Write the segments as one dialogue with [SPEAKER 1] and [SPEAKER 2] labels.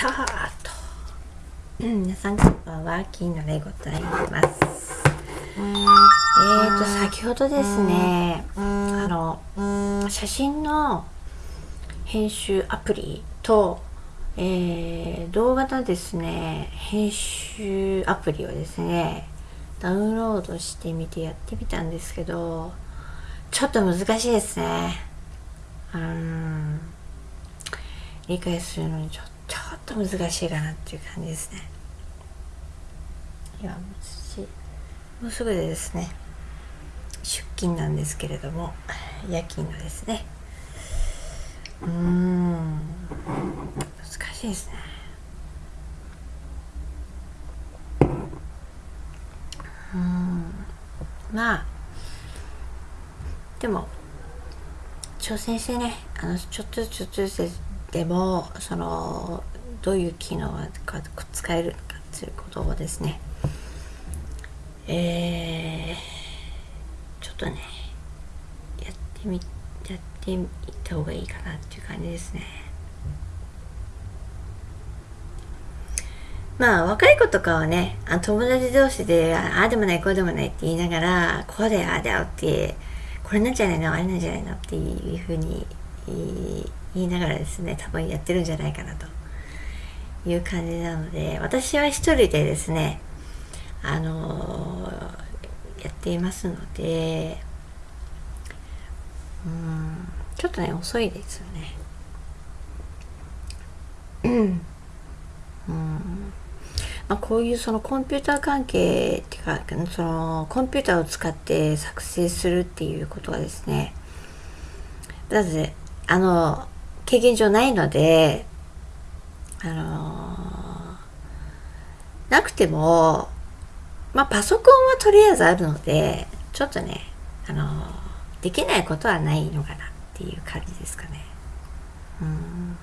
[SPEAKER 1] たーと、うん、皆さんこんばんは。金のでございます。えーと先ほどですねあの写真の編集アプリと、えー、動画のですね編集アプリをですねダウンロードしてみてやってみたんですけどちょっと難しいですね。うん。理解するのにちょっと難しいかなっていう感じですね。いやもうすぐでですね出勤なんですけれども夜勤のですね。うーん難しいですね。うんまあでも挑戦してねあのちょっとずつちょっとずつでもそのどういう機能が使えるのかということをですね。えー、ちょっとねやってみやってみた方がいいかなっていう感じですね。まあ若い子とかはねあ友達同士でああでもないこうでもないって言いながらこうだよああだよってこれなんじゃないのあれなんじゃないのっていうふうに言いながらですね多分やってるんじゃないかなと。いう感じなので私は一人でですねあのやっていますのでうんちょっとね遅いですよね。うん。まあ、こういうそのコンピューター関係っていうかそのコンピューターを使って作成するっていうことはですねだってあの経験上ないのであのなくてもまあパソコンはとりあえずあるのでちょっとねあのできないことはないのかなっていう感じですかね。うん。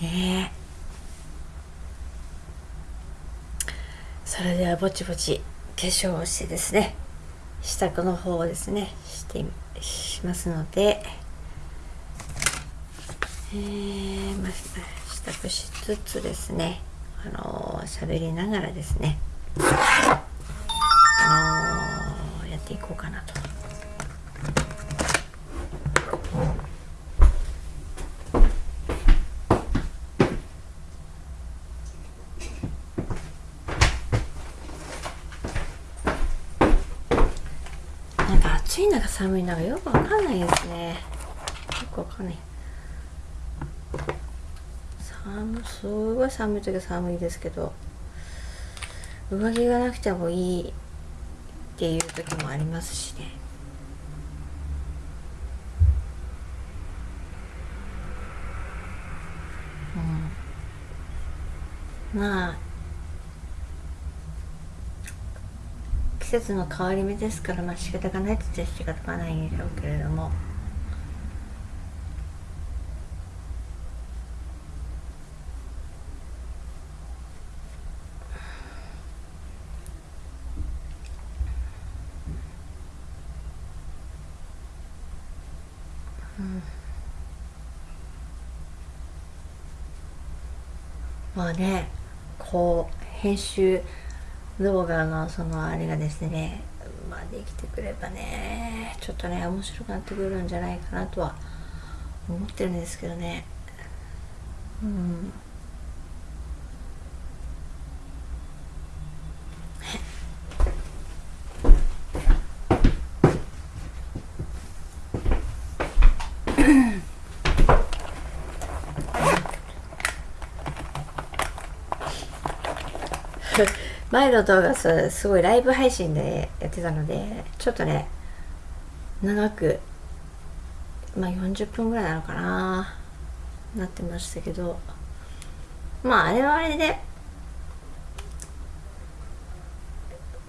[SPEAKER 1] ねそれではぼちぼち化粧をしてですね。支度の方をですね。してしますので。えー、まあ、支度しつつですね。あの喋りながらですね。あのやっていこうかなと。暑いのか寒いのかよくわかんないですね。よくわかんない。寒すごい寒い時は寒いですけど上着がなくてもいいっていう時もありますしね。うん。まあ季節の変わり目ですからまあ仕方がないと言っちゃ仕方がないんでしょうけれども。まあねこう編集動画のそのあれがですねまあできてくればねちょっとね面白くなってくるんじゃないかなとは思ってるんですけどね。うん。前の動画すごいライブ配信でやってたのでちょっとね長くまあ40分ぐらいなのかななってましたけど。まああれはあれで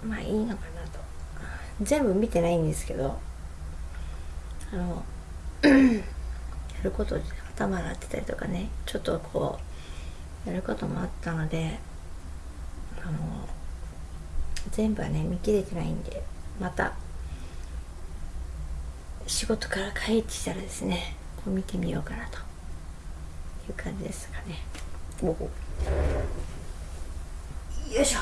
[SPEAKER 1] まあいいのかなと。全部見てないんですけどあの やること頭洗ってたりとかねちょっとこうやることもあったので全部はね見切れてないんでまた仕事から帰ってきたらですねこう見てみようかなという感じですかね。およいしょ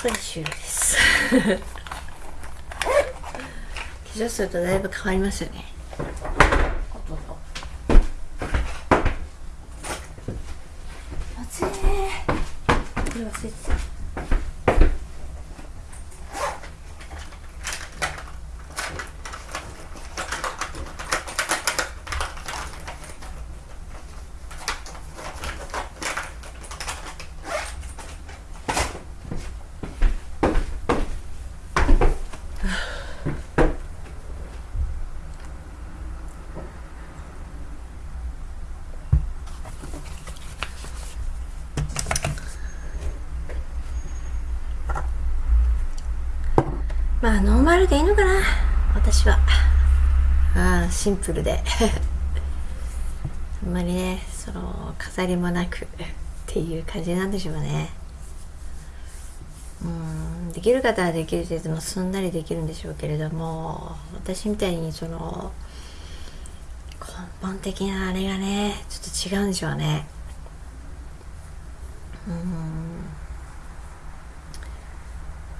[SPEAKER 1] これです。化粧するとだいぶ変わりますよね。暑いねこれ忘れてたまあノーマルでいいのかな。私は。ああシンプルで。あんまりねその飾りもなくっていう感じなんでしょうね。うんできる方はできる程度もすんなりできるんでしょうけれども私みたいにその根本的なあれがねちょっと違うんでしょうね。うん。っ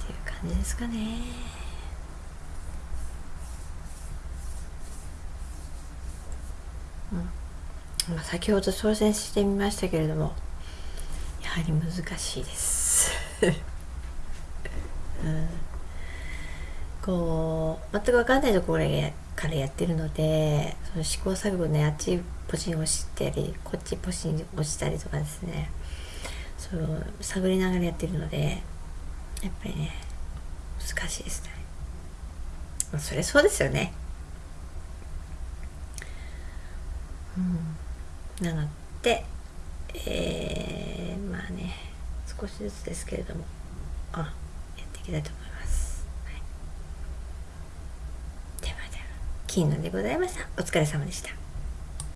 [SPEAKER 1] ていう感じですかね。うん。まあ、先ほど挑戦してみましたけれどもやはり難しいです、うん、こう全く分かんないところからやってるのでその試行錯誤ねあっちポチン押したりこっちポチン押したりとかですね。そう探りながらやってるのでやっぱりね難しいですね、まあ、それそうですよね。うん、なので、えー、まあね少しずつですけれどもあやっていきたいと思います、はい、ではでは金のでございました。お疲れ様でした。